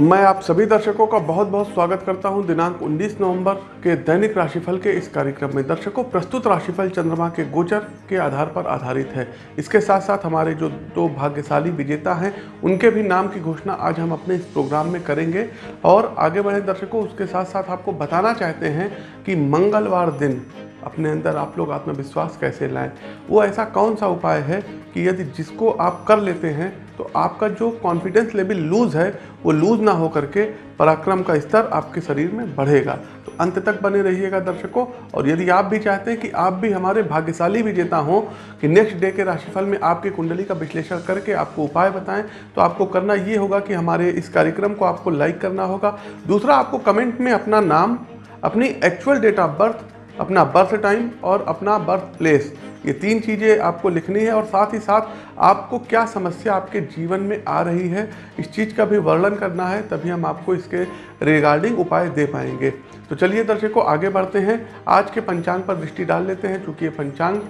मैं आप सभी दर्शकों का बहुत बहुत स्वागत करता हूँ दिनांक 19 नवंबर के दैनिक राशिफल के इस कार्यक्रम में। दर्शकों, प्रस्तुत राशिफल चंद्रमा के गोचर के आधार पर आधारित है। इसके साथ साथ हमारे जो दो भाग्यशाली विजेता हैं, उनके भी नाम की घोषणा आज हम अपने इस प्रोग्राम में करेंगे। और आगे बढ़े दर्शकों, उसके साथ साथ आपको बताना चाहते हैं कि मंगलवार दिन अपने अंदर आप लोग आत्मविश्वास कैसे लाएँ? वो ऐसा कौन सा उपाय है कि यदि जिसको आप कर लेते हैं तो आपका जो कॉन्फिडेंस लेवल लूज़ है, वो लूज़ ना हो करके पराक्रम का स्तर आपके शरीर में बढ़ेगा। तो अंत तक बने रहिएगा दर्शकों, और यदि आप भी चाहते हैं कि आप भी हमारे भाग्यशाली विजेता हों, कि नेक्स्ट डे के राशिफल में आपकी कुंडली का विश्लेषण करके आपको उपाय बताएँ तो आपको करना ये होगा कि हमारे इस कार्यक्रम को आपको लाइक करना होगा। दूसरा, आपको कमेंट में अपना नाम, अपनी एक्चुअल डेट ऑफ़ बर्थ अपना बर्थ टाइम और अपना बर्थ प्लेस ये तीन चीज़ें आपको लिखनी है और साथ ही साथ आपको क्या समस्या आपके जीवन में आ रही है, इस चीज़ का भी वर्णन करना है, तभी हम आपको इसके रिगार्डिंग उपाय दे पाएँगे। तो चलिए दर्शकों, आगे बढ़ते हैं। आज के पंचांग पर दृष्टि डाल लेते हैं, चूँकि ये पंचांग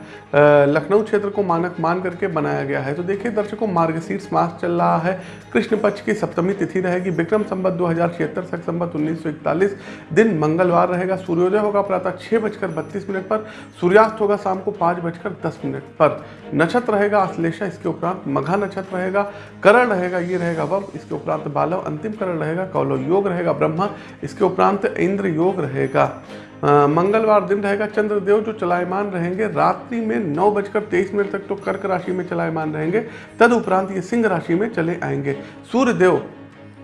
लखनऊ क्षेत्र को मानक मान करके बनाया गया है। तो देखिए दर्शकों, मार्गशीर्ष मास चल रहा है। कृष्ण पक्ष की सप्तमी तिथि रहेगी। विक्रम संबत दो हज़ार छिहत्तर सख संबत उन्नीस दिन मंगलवार रहेगा। सूर्योदय होगा प्रातः छः बजकर बत्तीस मिनट पर। सूर्यास्त होगा शाम को पाँच बजकर दस मिनट पर। नक्षत्र रहेगा अश्लेषा, इसके उपरांत मघा नक्षत्र रहेगा। करण रहेगा, ये रहेगा वम इसके उपरांत बालव, अंतिम करण रहेगा। कौलव योग रहेगा ब्रह्मा, इसके उपरांत इंद्र योग रहेगा। मंगलवार दिन रहेगा, चंद्रदेव जो चलायमान रहेंगे, रात्रि में नौ बजकर तेईस मिनट तक तो कर्क राशि में चलायमान रहेंगे, तदुपरांत ये सिंह राशि में चले आएँगे। सूर्यदेव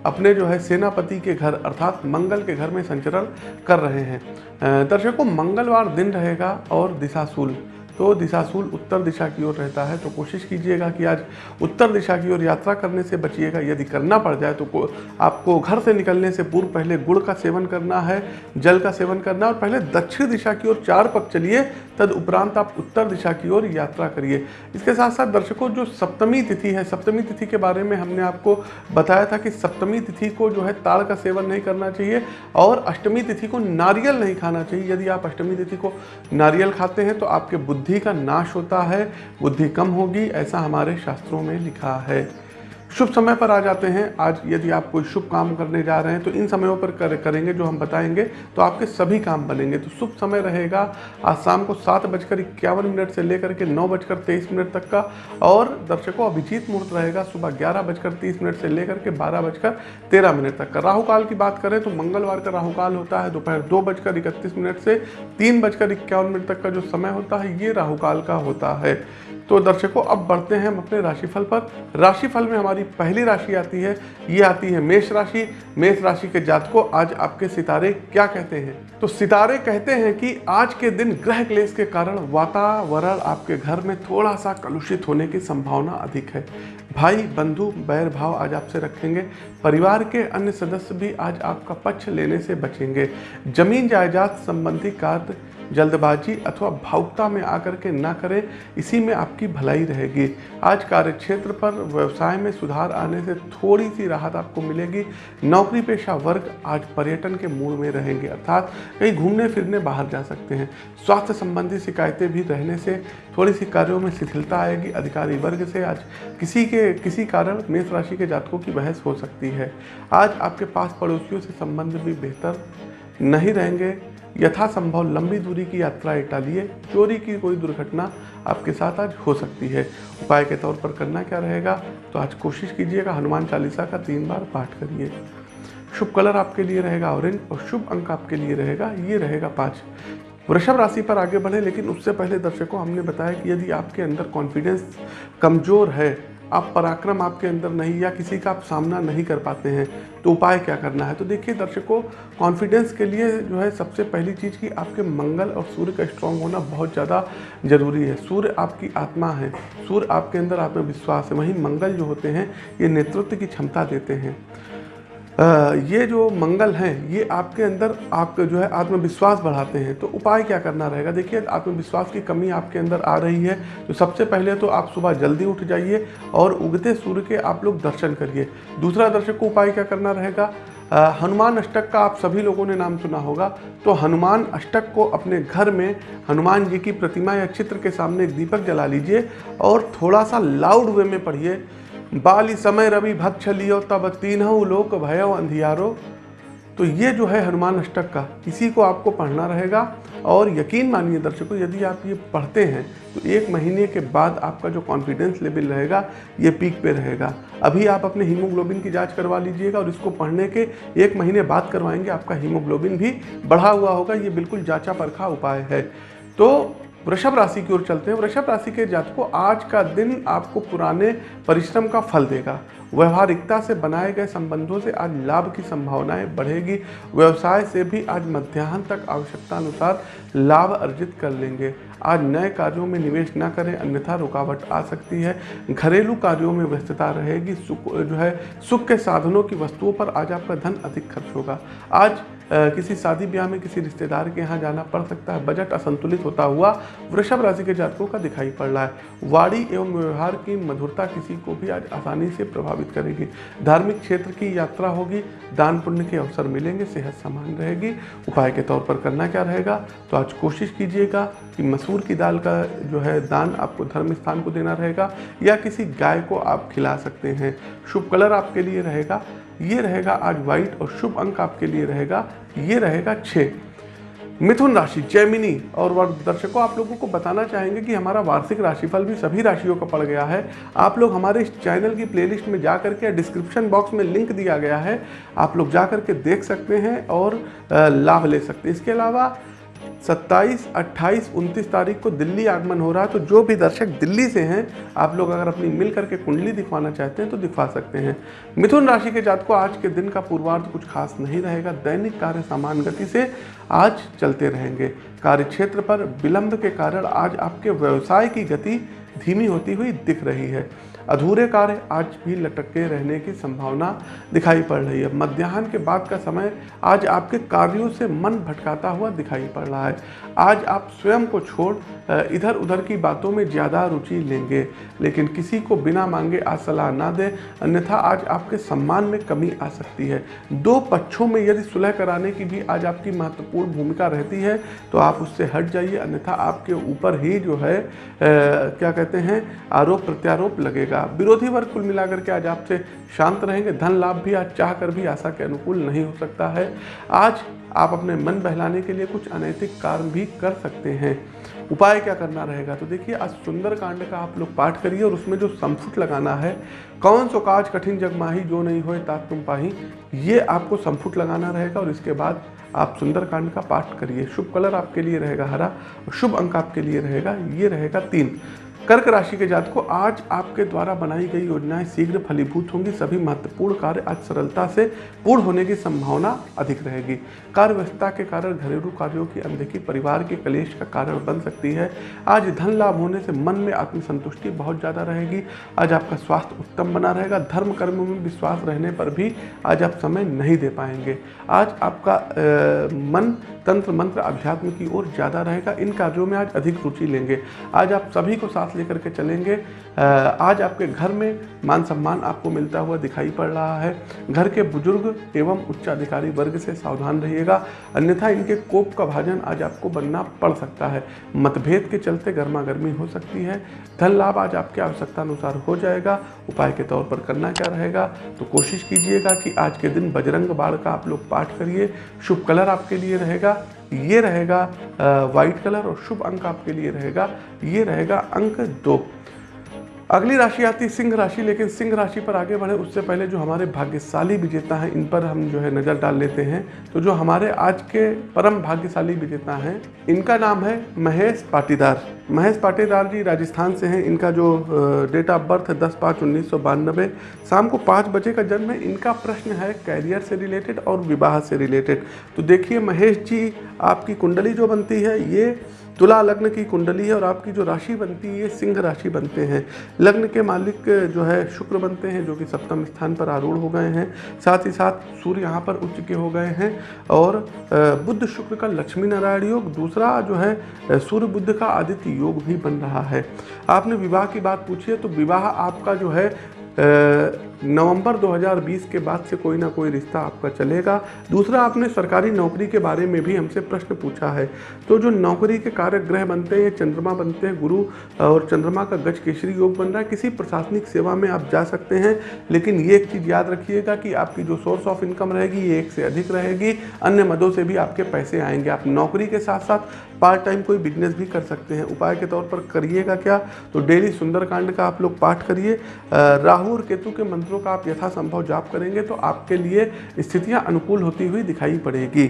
अपने जो है सेनापति के घर, अर्थात मंगल के घर में संचरण कर रहे हैं। दर्शकों, मंगलवार दिन रहेगा और दिशाशूल। तो दिशाशूल उत्तर दिशा की ओर रहता है तो कोशिश कीजिएगा कि आज उत्तर दिशा की ओर यात्रा करने से बचिएगा। यदि करना पड़ जाए तो आपको घर से निकलने से पूर्व पहले गुड़ का सेवन करना है, जल का सेवन करना और पहले दक्षिण दिशा की ओर चार पक चलिए, तद उपरांत आप उत्तर दिशा की ओर यात्रा करिए। इसके साथ साथ दर्शकों, जो सप्तमी तिथि है, सप्तमी तिथि के बारे में हमने आपको बताया था कि सप्तमी तिथि को जो है ताड़ का सेवन नहीं करना चाहिए, और अष्टमी तिथि को नारियल नहीं खाना चाहिए। यदि आप अष्टमी तिथि को नारियल खाते हैं तो आपके बुद्धि बुद्धि का नाश होता है बुद्धि कम होगी ऐसा हमारे शास्त्रों में लिखा है। शुभ समय पर आ जाते हैं। आज यदि आप कोई शुभ काम करने जा रहे हैं तो इन समयों पर कर, करेंगे जो हम बताएँगे तो आपके सभी काम बनेंगे। तो शुभ समय रहेगा। आज शाम को सात बजकर इक्यावन मिनट से लेकर के नौ बजकर तेईस मिनट तक का और दर्शकों, अभिजीत मुहूर्त रहेगा सुबह ग्यारह बजकर तीस मिनट से लेकर के बारह बजकर तेरह मिनट तक। का राहुकाल की बात करें तो मंगलवार का राहुकाल होता है, दोपहर दो बजकर इकतीस मिनट से तीन बजकर इक्यावन मिनट तक का जो समय होता है, ये राहुकाल का होता है। तो दर्शकों, अब बढ़ते हैं हम अपने राशिफल पर। राशिफल में हमारी पहली राशि आती है, ये आती है मेष राशि। मेष राशि के जातकों, आज आपके सितारे क्या कहते हैं? तो सितारे कहते हैं कि आज के दिन ग्रह क्लेश के कारण वातावरण आपके घर में थोड़ा सा कलुषित होने की संभावना अधिक है। भाई, बंधु बैर भाव आज आपसे रखेंगे। परिवार के अन्य सदस्य भी आज आपका पक्ष लेने से बचेंगे। ज़मीन जायदाद संबंधी कार्य जल्दबाजी अथवा भावुकता में आकर के ना करें, इसी में आपकी भलाई रहेगी। आज कार्यक्षेत्र पर व्यवसाय में सुधार आने से थोड़ी सी राहत आपको मिलेगी। नौकरी पेशा वर्ग आज पर्यटन के मूड में रहेंगे, अर्थात कहीं घूमने फिरने बाहर जा सकते हैं। स्वास्थ्य संबंधी शिकायतें भी रहने से थोड़ी सी कार्यों में शिथिलता आएगी। अधिकारी वर्ग से आज किसी के, किसी कारण मेष राशि के जातकों की बहस हो सकती है। आज आपके पास पड़ोसियों से संबंध भी बेहतर नहीं रहेंगे। यथासंभव लंबी दूरी की यात्राएँ टालिए चोरी की कोई दुर्घटना आपके साथ आज हो सकती है। उपाय के तौर पर करना क्या रहेगा? तो आज कोशिश कीजिएगा हनुमान चालीसा का तीन बार पाठ करिए। शुभ कलर आपके लिए रहेगा ऑरेंज और शुभ अंक आपके लिए रहेगा, ये रहेगा पाँच। वृषभ राशि पर आगे बढ़े, लेकिन उससे पहले दर्शकों, हमने बताया कि यदि आपके अंदर कॉन्फिडेंस कमज़ोर है आप पराक्रम आपके अंदर नहीं या किसी का आप सामना नहीं कर पाते हैं तो उपाय क्या करना है? तो देखिए, दर्शकों कॉन्फिडेंस के लिए जो है सबसे पहली चीज़ कि आपके मंगल और सूर्य का स्ट्रांग होना बहुत ज़्यादा ज़रूरी है। सूर्य आपकी आत्मा है, सूर्य आपके अंदर आत्मविश्वास है। वहीं मंगल जो होते हैं, ये नेतृत्व की क्षमता देते हैं। ये जो मंगल हैं, ये आपके अंदर आप जो है आत्मविश्वास बढ़ाते हैं। तो उपाय क्या करना रहेगा? देखिए, आत्मविश्वास की कमी आपके अंदर आ रही है। तो सबसे पहले तो आप सुबह जल्दी उठ जाइए और उगते सूर्य के आप लोग दर्शन करिए। दूसरा दर्शक को उपाय क्या करना रहेगा? हनुमान अष्टक का आप सभी लोगों ने नाम सुना होगा। तो हनुमान अष्टक को अपने घर में हनुमान जी की प्रतिमा या चित्र के सामने एक दीपक जला लीजिए और थोड़ा सा लाउड वे में पढ़िए। बाली समय रवि भक्ष लियो तब तीनों लोक भयो अंधियारो। तो ये जो है हनुमान अष्टक का, इसी को आपको पढ़ना रहेगा। और यकीन मानिए दर्शकों, यदि आप ये पढ़ते हैं तो एक महीने के बाद आपका जो कॉन्फिडेंस लेवल रहेगा, ये पीक पे रहेगा। अभी आप अपने हीमोग्लोबिन की जाँच करवा लीजिएगा और इसको पढ़ने के एक महीने बाद करवाएँगे, आपका हीमोग्लोबिन भी बढ़ा हुआ होगा। ये बिल्कुल जांचा परखा उपाय है। तो वृषभ राशि की ओर चलते हैं। वृषभ राशि के जातकों, आज का दिन आपको पुराने परिश्रम का फल देगा। व्यवहारिकता से बनाए गए संबंधों से आज लाभ की संभावनाएँ बढ़ेगी। व्यवसाय से भी आज मध्याह्न तक आवश्यकता अनुसार लाभ अर्जित कर लेंगे। आज नए कार्यों में निवेश न करें, अन्यथा रुकावट आ सकती है। घरेलू कार्यों में व्यस्तता रहेगी। सुख, जो है, सुख के साधनों की वस्तुओं पर आज आपका धन अधिक खर्च होगा। आज किसी शादी ब्याह में किसी रिश्तेदार के यहाँ जाना पड़ सकता है। बजट असंतुलित होता हुआ वृषभ राशि के जातकों का दिखाई पड़ रहा है। वाणी एवं व्यवहार की मधुरता किसी को भी आज आसानी से प्रभावित करेगी। धार्मिक क्षेत्र की यात्रा होगी, दान पुण्य के अवसर मिलेंगे, सेहत समान रहेगी। उपाय के तौर पर करना क्या रहेगा? तो आज कोशिश कीजिएगा कि मसूर की दाल का जो है दान आपको धर्म स्थान को देना रहेगा, या किसी गाय को आप खिला सकते हैं। शुभ कलर आपके लिए रहेगा, ये रहेगा आज व्हाइट और शुभ अंक आपके लिए रहेगा, ये रहेगा छः मिथुन राशि, जैमिनी और दर्शकों आप लोगों को बताना चाहेंगे कि हमारा वार्षिक राशिफल भी सभी राशियों का पड़ गया है। आप लोग हमारे इस चैनल की प्लेलिस्ट में जा करके डिस्क्रिप्शन बॉक्स में लिंक दिया गया है। आप लोग जा करके देख सकते हैं और लाभ ले सकते हैं। इसके अलावा 27, 28, 29 तारीख को दिल्ली आगमन हो रहा है तो जो भी दर्शक दिल्ली से हैं आप लोग अगर अपनी मिल करके कुंडली दिखवाना चाहते हैं तो दिखवा सकते हैं। मिथुन राशि के जात को आज के दिन का पूर्वार्ध कुछ खास नहीं रहेगा। दैनिक कार्य समान गति से आज चलते रहेंगे। कार्य क्षेत्र पर विलंब के कारण आज आपके व्यवसाय की गति धीमी होती हुई दिख रही है। अधूरे कार्य आज भी लटके रहने की संभावना दिखाई पड़ रही है। मध्याह्न के बाद का समय आज आपके कार्यों से मन भटकाता हुआ दिखाई पड़ रहा है। आज आप स्वयं को छोड़ इधर उधर की बातों में ज़्यादा रुचि लेंगे लेकिन किसी को बिना मांगे आज सलाह ना दें अन्यथा आज आपके सम्मान में कमी आ सकती है। दो पक्षों में यदि सुलह कराने की भी आज आपकी महत्वपूर्ण भूमिका रहती है तो आप उससे हट जाइए अन्यथा आपके ऊपर ही जो है आ, क्या कहते हैं आरोप प्रत्यारोप लगेगा। विरोधी वर्ग कुल मिलाकर के आज आपसे शांत रहेंगे। धन लाभ भी आज चाह कर भी आशा के अनुकूल नहीं हो सकता है। आज आप अपने मन बहलाने के लिए कुछ अनैतिक कार्य भी कर सकते हैं। उपाय क्या करना रहेगा? तो देखिए, आज सुंदर कांड का आप लोग पाठ करिए और उसमें जो संफुट लगाना है, कौन सो काज कठिन जगमाही जो नहीं होए तात तुम पाही, ये आपको संफुट लगाना रहेगा और इसके बाद आप सुंदर कांड का पाठ करिए। शुभ कलर आपके लिए रहेगा हरा और शुभ अंक आपके लिए रहेगा, ये रहेगा तीन। कर्क राशि के जात को आज आपके द्वारा बनाई गई योजनाएँ शीघ्र फलीभूत होंगी। सभी महत्वपूर्ण कार्य आज सरलता से पूर्ण होने की संभावना अधिक रहेगी। कार्य व्यवस्था के कारण घरेलू कार्यों की अनदेखी परिवार के कलेश का कारण बन सकती है। आज धन लाभ होने से मन में आत्मसंतुष्टि बहुत ज़्यादा रहेगी। आज आपका स्वास्थ्य उत्तम बना रहेगा। धर्म कर्म में विश्वास रहने पर भी आज आप समय नहीं दे पाएँगे। आज आपका मन, तंत्र मंत्र अध्यात्म की ओर ज़्यादा रहेगा। इन कार्यों में आज अधिक रुचि लेंगे। आज आप सभी को साथ लेकर के चलेंगे। आज आपके घर में मान सम्मान आपको मिलता हुआ दिखाई पड़ रहा है। घर के बुज़ुर्ग एवं उच्चाधिकारी वर्ग से सावधान रहिएगा। अन्यथा इनके कोप का भाजन आज आपको बनना पड़ सकता है। मतभेद के चलते गर्मा गर्मी हो सकती है। धन लाभ आज आपके आवश्यकता अनुसार हो जाएगा। उपाय के तौर पर करना क्या रहेगा? तो कोशिश कीजिएगा कि आज के दिन बजरंग बाढ़ का आप लोग पाठ करिए। शुभ कलर आपके लिए रहेगा। ये रहेगा वाइट कलर और शुभ अंक आपके लिए रहेगा ये रहेगा अंक दो। अगली राशि आती सिंह राशि, लेकिन सिंह राशि पर आगे बढ़े, उससे पहले जो हमारे भाग्यशाली विजेता हैं, इन पर हम जो है नज़र डाल लेते हैं। तो जो हमारे आज के परम भाग्यशाली विजेता हैं, इनका नाम है महेश पाटीदार। महेश पाटीदार जी राजस्थान से हैं। इनका जो डेट ऑफ़ बर्थ है दस पाँच उन्नीस सौ बानबे शाम को पाँच बजे का जन्म है। इनका प्रश्न है कैरियर से रिलेटेड और विवाह से रिलेटेड तो देखिए महेश जी, आपकी कुंडली जो बनती है, ये तुला लग्न की कुंडली है और आपकी जो राशि बनती है, ये सिंह राशि बनते हैं। लग्न के मालिक जो है, शुक्र बनते हैं, जो कि सप्तम स्थान पर आरूढ़ हो गए हैं। साथ ही साथ सूर्य यहाँ पर उच्च के हो गए हैं और बुद्ध शुक्र का लक्ष्मी नारायण योग, दूसरा जो है सूर्य बुद्ध का आदित्य योग भी बन रहा है। आपने विवाह की बात पूछी है तो विवाह आपका जो है नवंबर 2020 के बाद से कोई ना कोई रिश्ता आपका चलेगा। दूसरा, आपने सरकारी नौकरी के बारे में भी हमसे प्रश्न पूछा है। तो जो नौकरी के कार्य ग्रह बनते हैं चंद्रमा बनते हैं, गुरु और चंद्रमा का गज केसरी योग बन रहा है। किसी प्रशासनिक सेवा में आप जा सकते हैं, लेकिन ये एक चीज़ याद रखिएगा कि आपकी जो सोर्स ऑफ़ इनकम रहेगी, ये एक से अधिक रहेगी। अन्य मदों से भी आपके पैसे आएँगे। आप नौकरी के साथ साथ पार्ट टाइम कोई बिज़नेस भी कर सकते हैं। उपाय के तौर पर करिएगा क्या? तो डेली सुंदरकांड का आप लोग पाठ करिए। राहु और केतु के मंत्रों का आप यथासंभव जाप करेंगे तो आपके लिए स्थितियाँ अनुकूल होती हुई दिखाई पड़ेगी।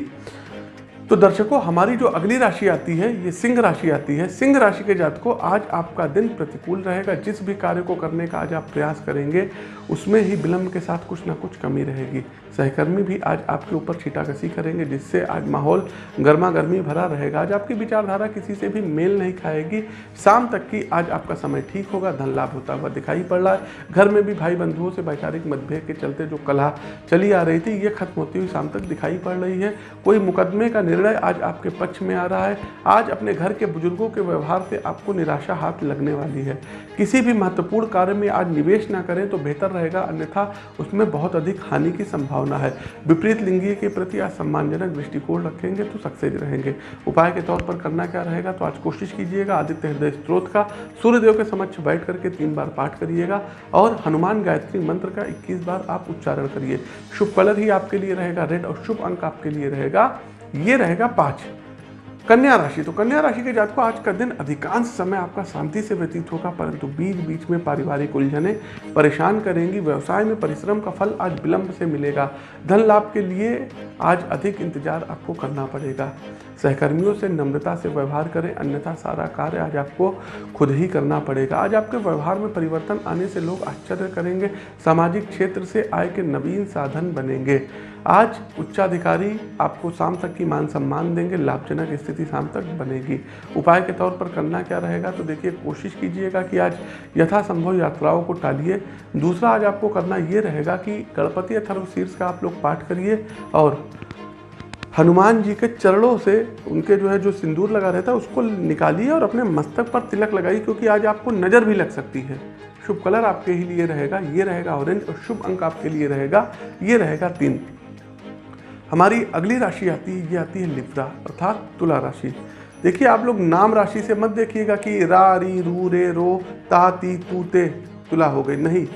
तो दर्शकों, हमारी जो अगली राशि आती है, ये सिंह राशि आती है। सिंह राशि के जातकों, आज आपका दिन प्रतिकूल रहेगा। जिस भी कार्य को करने का आज आप प्रयास करेंगे, उसमें ही विलंब के साथ कुछ ना कुछ कमी रहेगी। सहकर्मी भी आज आपके ऊपर छीटाकसी करेंगे, जिससे आज माहौल गर्मा गर्मी भरा रहेगा। आज आपकी विचारधारा किसी से भी मेल नहीं खाएगी। शाम तक की आज आपका समय ठीक होगा, धन लाभ होता हुआ दिखाई पड़ रहा है। घर में भी भाई बंधुओं से वैचारिक मतभेद के चलते जो कला चली आ रही थी, ये खत्म होती हुई शाम तक दिखाई पड़ रही है। कोई मुकदमे का निर्णय आज आपके पक्ष में आ रहा है। आज अपने घर के बुज़ुर्गों के व्यवहार से आपको निराशा हाथ लगने वाली है। किसी भी महत्वपूर्ण कार्य में आज निवेश ना करें तो बेहतर रहेगा, अन्यथा उसमें बहुत अधिक हानि की संभावना है। विपरीत लिंगीय के प्रति आज सम्मानजनक दृष्टिकोण रखेंगे तो सक्सेस रहेंगे। उपाय के तौर पर करना क्या रहेगा तो आज कोशिश कीजिएगा आदित्य हृदय स्त्रोत का सूर्यदेव के समक्ष बैठ करके तीन बार पाठ करिएगा और हनुमान गायत्री मंत्र का 21 बार आप उच्चारण करिए। शुभ कलर ही आपके लिए रहेगा, रेड और शुभ अंक आपके लिए रहेगा। ये रहेगा पाँच। कन्या राशि तो कन्या राशि के जातकों, आज का दिन अधिकांश समय आपका शांति से व्यतीत होगा, परंतु बीच बीच में पारिवारिक उलझने परेशान करेंगी। व्यवसाय में परिश्रम का फल आज विलंब से मिलेगा। धन लाभ के लिए आज अधिक इंतज़ार आपको करना पड़ेगा। सहकर्मियों से नम्रता से व्यवहार करें, अन्यथा सारा कार्य आज आपको खुद ही करना पड़ेगा। आज आपके व्यवहार में परिवर्तन आने से लोग आश्चर्य करेंगे, सामाजिक क्षेत्र से आय के नवीन साधन बनेंगे। आज उच्चाधिकारी आपको शाम तक की मान सम्मान देंगे, लाभजनक स्थिति शाम तक बनेगी। उपाय के तौर पर करना क्या रहेगा तो देखिए, कोशिश कीजिएगा कि आज यथासंभव यात्राओं को टालिए। दूसरा, आज आपको करना ये रहेगा कि गणपति अथर्व शीर्ष का आप लोग पाठ करिए और हनुमान जी के चरणों से उनके जो है, जो सिंदूर लगा रहता है, उसको निकालिए और अपने मस्तक पर तिलक लगाइए, क्योंकि आज आपको नज़र भी लग सकती है। शुभ कलर आपके ही लिए रहेगा, ये रहेगा ऑरेंज और शुभ अंक आपके लिए रहेगा, ये रहेगा तीन। हमारी अगली राशि आती है ये आती है लिब्रा अर्थात तुला राशि। देखिए, आप लोग नाम राशि से मत देखिएगा कि रा, री, रू, रे, रो, ता, ती, तू, ते, तुला हो गई। नहीं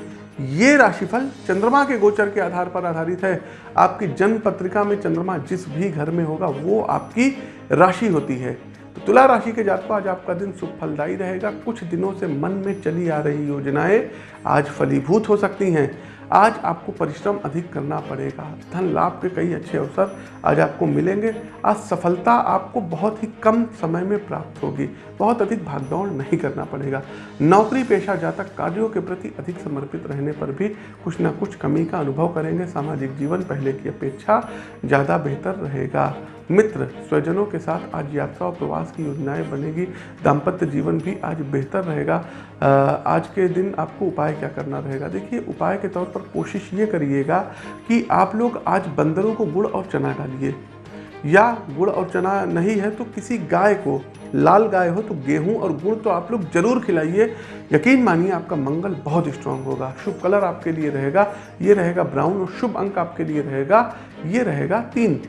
ये राशिफल चंद्रमा के गोचर के आधार पर आधारित है। आपकी जन्म पत्रिका में चंद्रमा जिस भी घर में होगा, वो आपकी राशि होती है। तो तुला राशि के जातकों, आज आपका दिन सुख फलदायी रहेगा। कुछ दिनों से मन में चली आ रही योजनाएँ आज फलीभूत हो सकती हैं। आज आपको परिश्रम अधिक करना पड़ेगा। धन लाभ के कई अच्छे अवसर आज आपको मिलेंगे। आज सफलता आपको बहुत ही कम समय में प्राप्त होगी। बहुत अधिक भागदौड़ नहीं करना पड़ेगा। नौकरी, पेशा, जातक कार्यों के प्रति अधिक समर्पित रहने पर भी कुछ ना कुछ कमी का अनुभव करेंगे। सामाजिक जीवन पहले की अपेक्षा ज़्यादा बेहतर रहेगा। मित्र, स्वजनों के साथ आज यात्रा और प्रवास की योजनाएँ बनेगी। दाम्पत्य जीवन भी आज बेहतर रहेगा। आज के दिन आपको उपाय क्या करना रहेगा? देखिए, उपाय के तौर पर कोशिश ये करिएगा कि आप लोग आज बंदरों को गुड़ और चना डालिए। या गुड़ और चना नहीं है तो किसी गाय को, लाल गाय हो तो गेहूँ और गुड़ तो आप लोग ज़रूर खिलाइए। यकीन मानिए, आपका मंगल बहुत स्ट्रांग होगा। शुभ कलर आपके लिए रहेगा। ये रहेगा ब्राउन और शुभ अंक आपके लिए रहेगा। ये रहेगा तीन।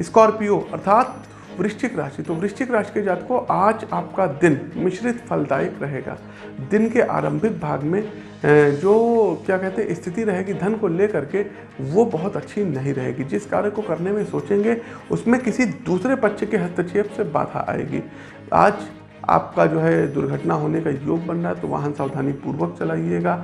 स्कॉर्पियो, अर्थात वृश्चिक राशि। तो वृश्चिक राशि के जात को आज आपका दिन मिश्रित फलदायक रहेगा। दिन के आरंभिक भाग में जो क्या कहते हैं, स्थिति रहेगी, धन को लेकर के, वो बहुत अच्छी नहीं रहेगी। जिस कार्य को करने में सोचेंगे, उसमें किसी दूसरे पक्ष के हस्तक्षेप से बाधा आएगी। आज आपका जो है दुर्घटना होने का योग बन रहा है तो वाहन सावधानी पूर्वक चलाइएगा।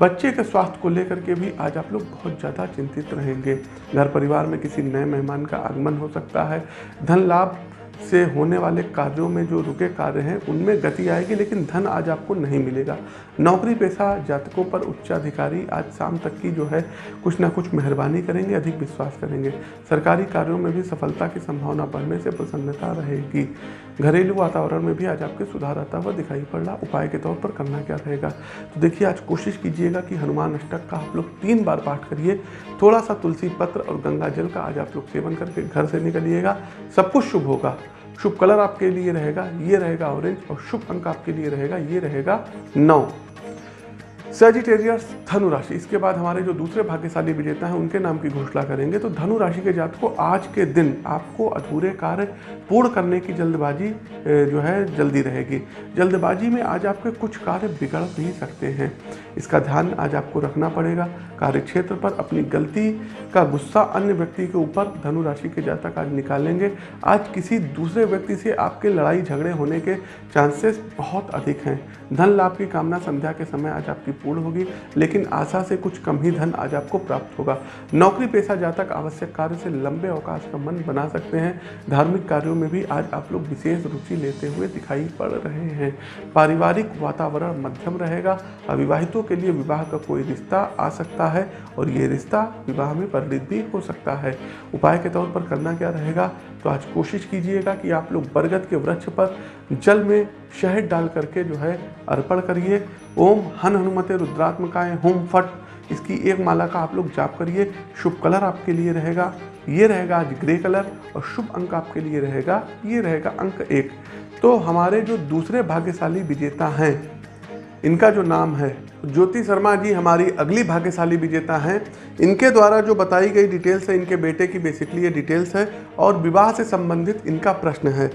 बच्चे के स्वास्थ्य को लेकर के भी आज आप लोग बहुत ज़्यादा चिंतित रहेंगे। घर परिवार में किसी नए मेहमान का आगमन हो सकता है। धन लाभ से होने वाले कार्यों में जो रुके कार्य हैं, उनमें गति आएगी, लेकिन धन आज आपको नहीं मिलेगा। नौकरी, पेशा, जातकों पर उच्चाधिकारी आज शाम तक की जो है कुछ ना कुछ मेहरबानी करेंगे, अधिक विश्वास करेंगे। सरकारी कार्यों में भी सफलता की संभावना बढ़ने से प्रसन्नता रहेगी। घरेलू वातावरण में भी आज आपके सुधार आता हुआ दिखाई पड़। रहा उपाय के तौर पर करना क्या रहेगा? तो देखिए, आज कोशिश कीजिएगा कि हनुमान अष्टक का आप लोग तीन बार पाठ करिए। थोड़ा सा तुलसी पत्र और गंगा जल का आज आप लोग सेवन करके घर से निकलिएगा। सब कुछ शुभ होगा। शुभ कलर आपके लिए रहेगा, ये रहेगा ऑरेंज और शुभ अंक आपके लिए रहेगा, ये रहेगा नौ। सेजिटेरियस धनु राशि इसके बाद हमारे जो दूसरे भाग्यशाली विजेता हैं, उनके नाम की घोषणा करेंगे। तो धनु राशि के जात को आज के दिन आपको अधूरे कार्य पूर्ण करने की जल्दबाजी जो है, जल्दी रहेगी। जल्दबाजी में आज आपके कुछ कार्य बिगड़ भी सकते हैं। इसका ध्यान आज आपको रखना पड़ेगा। कार्य क्षेत्र पर अपनी गलती का गुस्सा अन्य व्यक्ति के ऊपर धनु राशि के जातक आज निकालेंगे। आज किसी दूसरे व्यक्ति से आपके लड़ाई झगड़े होने के चांसेस बहुत अधिक हैं। धन लाभ की कामना संध्या के समय आज आपकी पूर्ण होगी, लेकिन आशा से कुछ कम ही धन आज आपको प्राप्त होगा। नौकरी पेशा जातक आवश्यक कार्य से लंबे अवकाश का मन बना सकते हैं। धार्मिक कार्यों में भी आज आप लोग विशेष रुचि लेते हुए दिखाई पड़ रहे हैं। पारिवारिक वातावरण मध्यम रहेगा। अविवाहितों के लिए विवाह का कोई रिश्ता आ सकता है और ये रिश्ता विवाह में परिणित भी हो सकता है। उपाय के तौर पर करना क्या रहेगा? तो आज कोशिश कीजिएगा कि आप लोग बरगद के वृक्ष पर जल में शहद डाल करके जो है अर्पण करिए। ओम हन हनुमते रुद्रात्मकाय, होम फट। इसकी एक माला का आप लोग जाप करिए। शुभ कलर आपके लिए रहेगा। ये रहेगा आज ग्रे कलर और शुभ अंक आपके लिए रहेगा। ये रहेगा अंक एक। तो हमारे जो दूसरे भाग्यशाली विजेता हैं इनका जो नाम है, ज्योति शर्मा जी हमारी अगली भाग्यशाली विजेता हैं। इनके द्वारा जो बताई गई डिटेल्स है, इनके बेटे की बेसिकली ये डिटेल्स है और विवाह से संबंधित इनका प्रश्न है।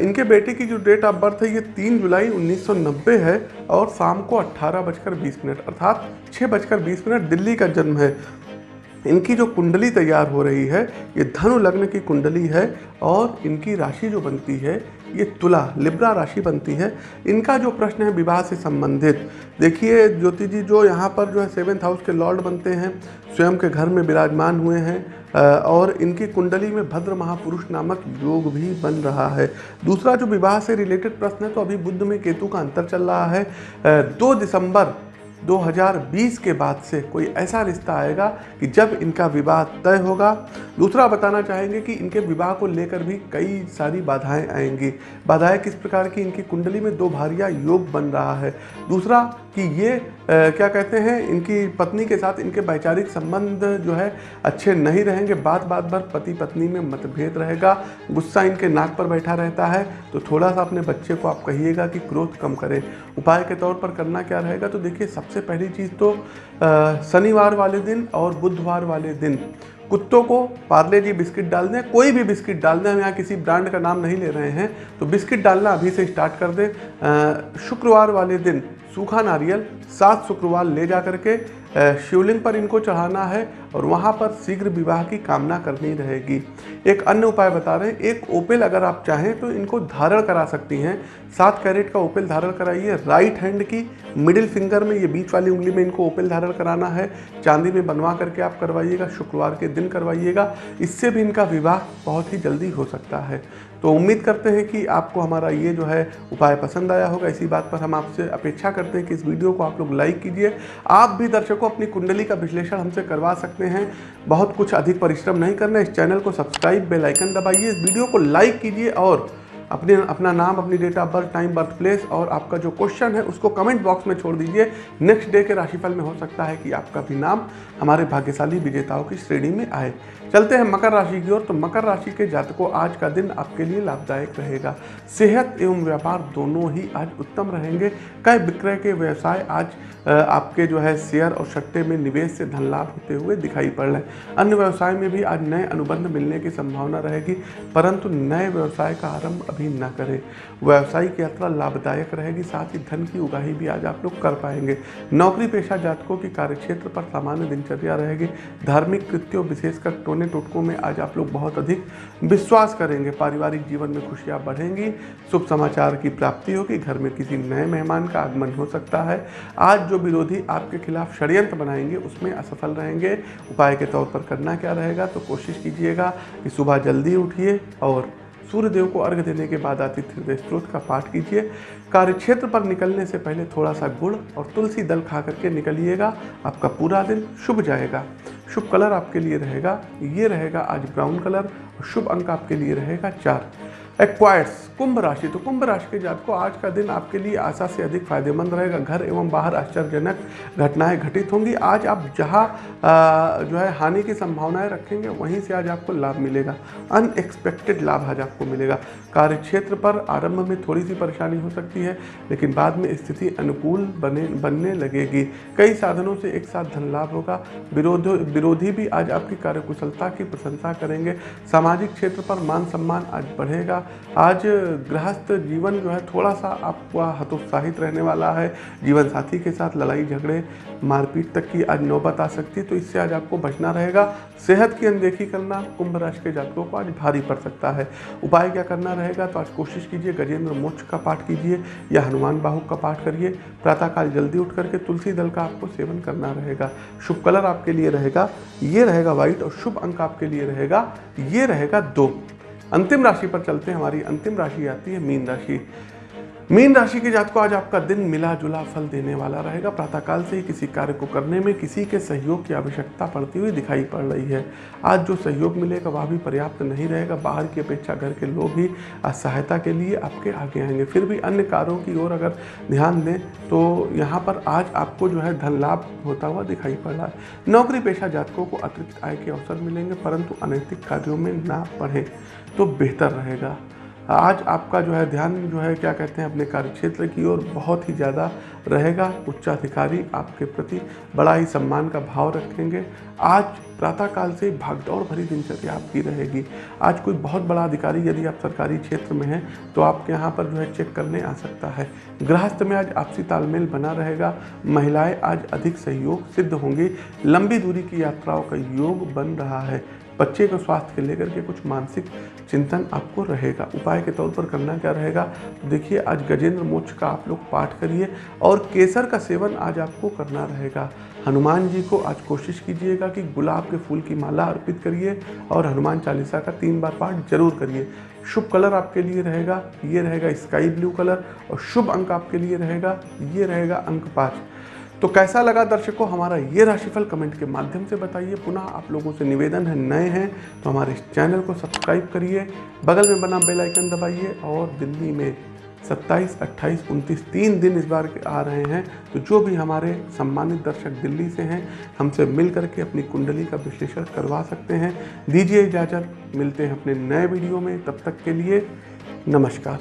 इनके बेटे की जो डेट ऑफ़ बर्थ है, ये तीन जुलाई 1990 है और शाम को अट्ठारह बजकर बीस मिनट, अर्थात छः बजकर बीस मिनट दिल्ली का जन्म है। इनकी जो कुंडली तैयार हो रही है, ये धनु लग्न की कुंडली है और इनकी राशि जो बनती है ये तुला, लिब्रा राशि बनती है। इनका जो प्रश्न है, विवाह से संबंधित। देखिए, ज्योति जी, जो यहाँ पर जो है सेवेंथ हाउस के लॉर्ड बनते हैं, स्वयं के घर में विराजमान हुए हैं और इनकी कुंडली में भद्र महापुरुष नामक योग भी बन रहा है। दूसरा जो विवाह से रिलेटेड प्रश्न है तो अभी बुद्ध में केतु का अंतर चल रहा है। दो दिसंबर 2020 के बाद से कोई ऐसा रिश्ता आएगा कि जब इनका विवाह तय होगा। दूसरा बताना चाहेंगे कि इनके विवाह को लेकर भी कई सारी बाधाएँ आएँगी। बाधाएँ किस प्रकार की? इनकी कुंडली में दो भारिया योग बन रहा है। दूसरा कि ये आ, क्या कहते हैं इनकी पत्नी के साथ इनके वैचारिक संबंध जो है अच्छे नहीं रहेंगे। बात बात भर पति पत्नी में मतभेद रहेगा गुस्सा इनके नाक पर बैठा रहता है। तो थोड़ा सा अपने बच्चे को आप कहिएगा कि क्रोध कम करें। उपाय के तौर पर करना क्या रहेगा? तो देखिए सबसे पहली चीज़ तो शनिवार वाले दिन और बुधवार वाले दिन। कुत्तों को पार्ले जी बिस्किट डाल दें। कोई भी बिस्किट डाल दें। हम यहाँ किसी ब्रांड का नाम नहीं ले रहे हैं। तो बिस्किट डालना अभी से स्टार्ट कर दें। शुक्रवार वाले दिन सूखा नारियल सात शुक्रवार ले जा करके शिवलिंग पर इनको चढ़ाना है और वहाँ पर शीघ्र विवाह की कामना करनी रहेगी। एक अन्य उपाय बता रहे हैं, एक ओपेल अगर आप चाहें तो इनको धारण करा सकती हैं। सात कैरेट का ओपेल धारण कराइए, राइट हैंड की मिडिल फिंगर में ये बीच वाली उंगली में इनको ओपेल धारण कराना है। चांदी में बनवा करके आप करवाइएगा, शुक्रवार के दिन करवाइएगा। इससे भी इनका विवाह बहुत ही जल्दी हो सकता है। तो उम्मीद करते हैं कि आपको हमारा ये जो है उपाय पसंद आया होगा। इसी बात पर हम आपसे अपेक्षा करते हैं कि इस वीडियो को आप लोग लाइक कीजिए। आप भी दर्शकों अपनी कुंडली का विश्लेषण हमसे करवा सकते हैं। बहुत कुछ अधिक परिश्रम नहीं करना। इस चैनल को सब्सक्राइब बेलाइकन दबाइए। इस वीडियो को लाइक कीजिए और अपने, अपना नाम, अपनी date of birth time birth place और आपका जो क्वेश्चन है, उसको कमेंट बॉक्स में छोड़ दीजिए। नेक्स्ट डे के राशिफल में हो सकता है कि आपका भी नाम हमारे भाग्यशाली विजेताओं की श्रेणी में आए। चलते हैं मकर राशि की ओर। तो मकर राशि के जातकों, आज का दिन आपके लिए लाभदायक रहेगा। सेहत एवं व्यापार दोनों ही आज उत्तम रहेंगे। क्रय विक्रय के व्यवसाय आज आपके जो है शेयर और सट्टे में निवेश से धन लाभ होते हुए दिखाई पड़ रहे हैं। अन्य व्यवसाय में भी आज नए अनुबंध मिलने की संभावना रहेगी, परंतु नए व्यवसाय का आरंभ अभी न करें। व्यावसायिक यात्रा लाभदायक रहेगी, साथ ही धन की उगाही भी आज आप लोग कर पाएँगे। नौकरी पेशा जातकों की कार्यक्षेत्र पर सामान्य दिनचर्या रहेगी। धार्मिक कृत्यों, विशेषकर टोने टोटकों में आज आप लोग बहुत अधिक विश्वास करेंगे। पारिवारिक जीवन में खुशियाँ बढ़ेंगी, शुभ समाचार की प्राप्ति होगी, घर में किसी नए मेहमान का आगमन हो सकता है। आज जो विरोधी आपके खिलाफ षड्यंत्र बनाएँगे, उसमें असफल रहेंगे। उपाय के तौर पर करना क्या रहेगा तो कोशिश कीजिएगा कि सुबह जल्दी उठिए और सूर्यदेव को अर्घ देने के बाद आतिथ्य हृदय स्त्रोत का पाठ कीजिए। कार्यक्षेत्र पर निकलने से पहले थोड़ा सा गुड़ और तुलसी दल खा करके निकलिएगा। आपका पूरा दिन शुभ जाएगा। शुभ कलर आपके लिए रहेगा, ये रहेगा आज ब्राउन कलर और शुभ अंक आपके लिए रहेगा चार। एक्वायर्स कुंभ राशि। तो कुंभ राशि के जात को आज का दिन आपके लिए आशा से अधिक फ़ायदेमंद रहेगा। घर एवं बाहर आश्चर्यजनक घटनाएँ घटित होंगी। आज आप जहाँ जो है हानि की संभावनाएँ रखेंगे, वहीं से आज आपको लाभ मिलेगा। अनएक्सपेक्टेड लाभ आज आपको मिलेगा। कार्य क्षेत्र पर आरंभ में थोड़ी सी परेशानी हो सकती है, लेकिन बाद में स्थिति अनुकूल बने, बनने लगेगी। कई साधनों से एक साथ धन लाभ होगा। विरोध, विरोधी भी आज आपकी कार्यकुशलता की प्रशंसा करेंगे। सामाजिक क्षेत्र पर मान सम्मान आज बढ़ेगा। आज गृहस्थ जीवन जो है थोड़ा सा आपका हतोत्साहित रहने वाला है। जीवन साथी के साथ लड़ाई झगड़े, मारपीट तक की आज नौबत आ सकती है तो इससे आज आपको बचना रहेगा। सेहत की अनदेखी करना कुंभ राशि के जातकों को आज भारी पड़ सकता है। उपाय क्या करना रहेगा तो आज कोशिश कीजिए गजेंद्र मोक्ष का पाठ कीजिए या हनुमान बाहु का पाठ करिए। प्रातःकाल जल्दी उठ करके तुलसी दल का आपको सेवन करना रहेगा। शुभ कलर आपके लिए रहेगा, ये रहेगा व्हाइट और शुभ अंक आपके लिए रहेगा, ये रहेगा दो। अंतिम राशि पर चलते हैं। हमारी अंतिम राशि आती है मीन राशि। मीन राशि के जात को आज आपका दिन मिला जुला फल देने वाला रहेगा। प्रातःकाल से ही किसी कार्य को करने में किसी के सहयोग की आवश्यकता पड़ती हुई दिखाई पड़ रही है। आज जो सहयोग मिलेगा, वह भी पर्याप्त नहीं रहेगा। बाहर की अपेक्षा घर के लोग ही सहायता के लिए आपके आगे आएँगे। फिर भी अन्य कार्यों की ओर अगर ध्यान दें तो यहाँ पर आज आपको जो है धन लाभ होता हुआ दिखाई पड़ रहा है। नौकरी पेशा जातकों को अतिरिक्त आय के अवसर मिलेंगे, परंतु अनैतिक कार्यों में ना पढ़ें। तो बेहतर रहेगा। आज आपका जो है ध्यान जो है, क्या कहते हैं, अपने कार्य क्षेत्र की ओर बहुत ही ज़्यादा रहेगा। उच्चाधिकारी आपके प्रति बड़ा ही सम्मान का भाव रखेंगे। आज प्रातःकाल से भागदौड़ भरी दिनचर्या आपकी रहेगी। आज कोई बहुत बड़ा अधिकारी यदि आप सरकारी क्षेत्र में हैं तो आपके यहाँ पर जो है चेक करने आ सकता है। गृहस्थ में आज आपसी तालमेल बना रहेगा। महिलाएँ आज अधिक सहयोग सिद्ध होंगी। लंबी दूरी की यात्राओं का योग बन रहा है। बच्चे के स्वास्थ्य के लेकर के कुछ मानसिक चिंतन आपको रहेगा। उपाय के तौर पर करना क्या रहेगा? तो देखिए, आज गजेंद्र मोक्ष का आप लोग पाठ करिए और केसर का सेवन आज आपको करना रहेगा। हनुमान जी को आज कोशिश कीजिएगा कि गुलाब के फूल की माला अर्पित करिए और हनुमान चालीसा का तीन बार पाठ ज़रूर करिए। शुभ कलर आपके लिए रहेगा, ये रहेगा स्काई ब्लू कलर और शुभ अंक आपके लिए रहेगा, ये रहेगा अंक पाँच। तो कैसा लगा दर्शकों हमारा ये राशिफल कमेंट के माध्यम से बताइए। पुनः आप लोगों से निवेदन है नए हैं तो हमारे इस चैनल को सब्सक्राइब करिए। बगल में बना बेल आइकन दबाइए और दिल्ली में 27, 28, 29 तीन दिन इस बार के आ रहे हैं। तो जो भी हमारे सम्मानित दर्शक दिल्ली से हैं हमसे मिल करके अपनी कुंडली का विश्लेषण करवा सकते हैं। दीजिए इजाज़त मिलते हैं अपने नए वीडियो में। तब तक के लिए नमस्कार।